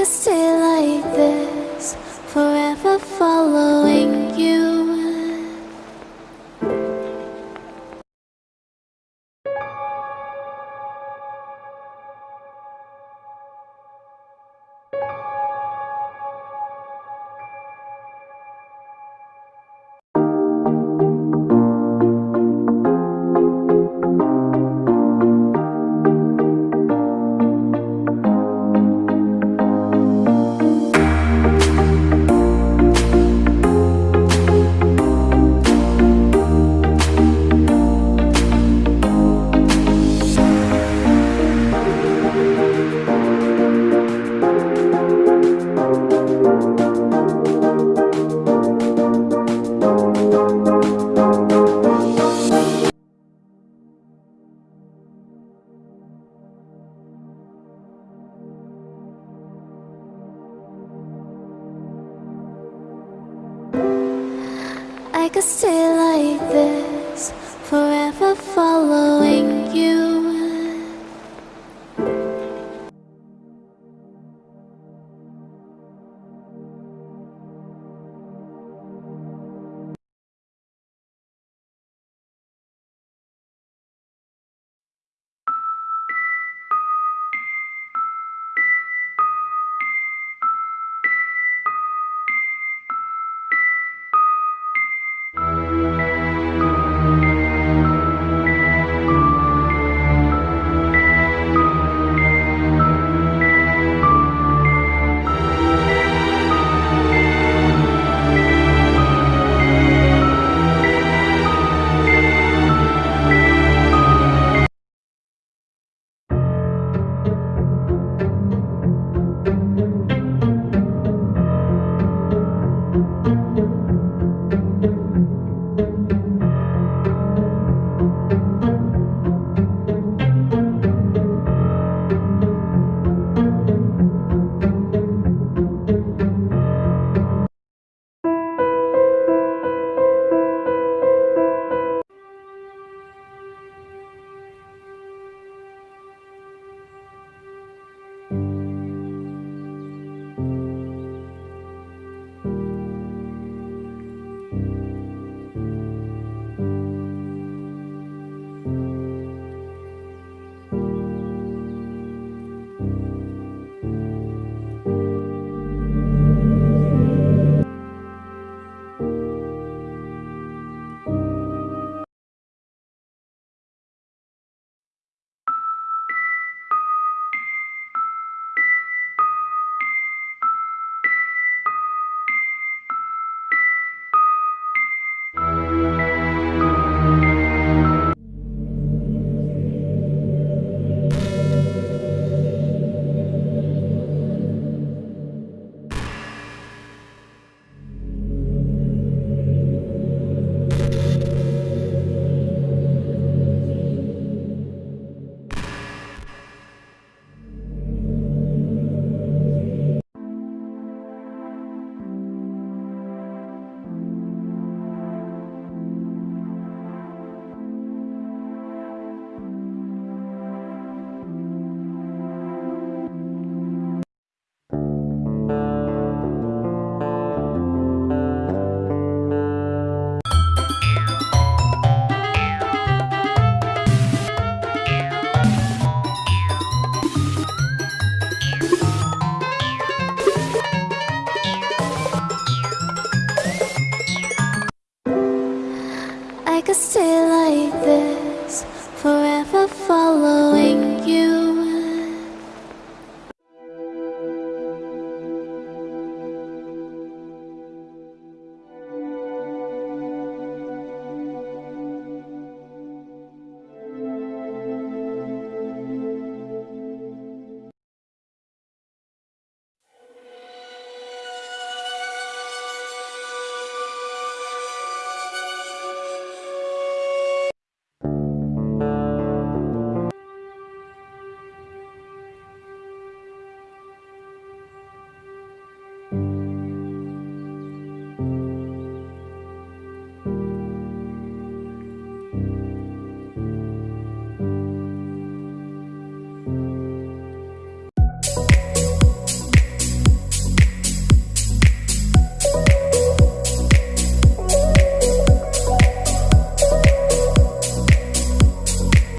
could stay could stay like this, forever following you. I could stay like this, forever following you.